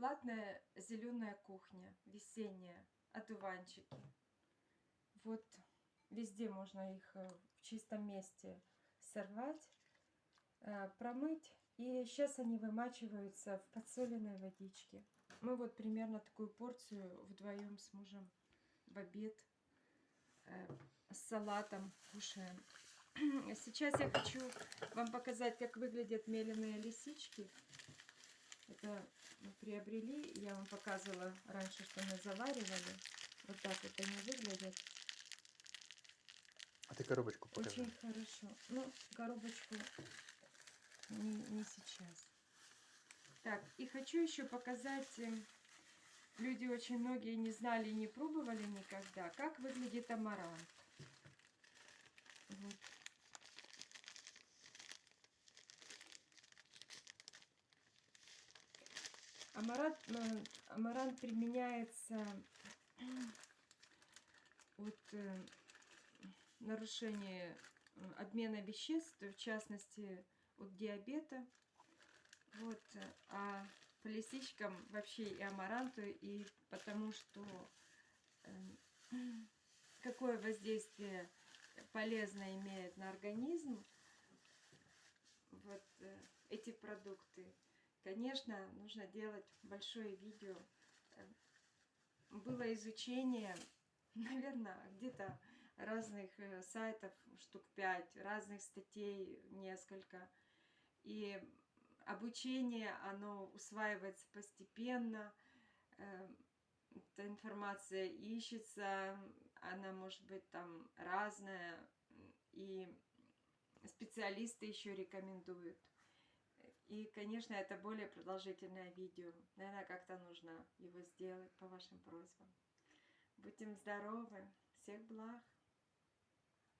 бесплатная зеленая кухня, весенняя, одуванчики. Вот везде можно их э, в чистом месте сорвать, э, промыть. И сейчас они вымачиваются в подсоленной водичке. Мы вот примерно такую порцию вдвоем с мужем в обед э, с салатом кушаем. Сейчас я хочу вам показать, как выглядят меленые лисички. Это мы приобрели, я вам показывала раньше, что мы заваривали. Вот так вот они выглядят. А ты коробочку покажи. Очень хорошо. Ну, коробочку не, не сейчас. Так, и хочу еще показать, э, люди очень многие не знали и не пробовали никогда, как выглядит амарант. Вот. Амарант, амарант применяется от э, нарушения э, обмена веществ, в частности от диабета. Вот, а по лисичкам вообще и амаранту, и потому что э, какое воздействие полезно имеет на организм вот эти продукты. Конечно, нужно делать большое видео. Было изучение, наверное, где-то разных э, сайтов, штук 5, разных статей несколько. И обучение, оно усваивается постепенно. Э, эта информация ищется, она может быть там разная. И специалисты еще рекомендуют. И, конечно, это более продолжительное видео. Наверное, как-то нужно его сделать по вашим просьбам. Будем здоровы. Всех благ.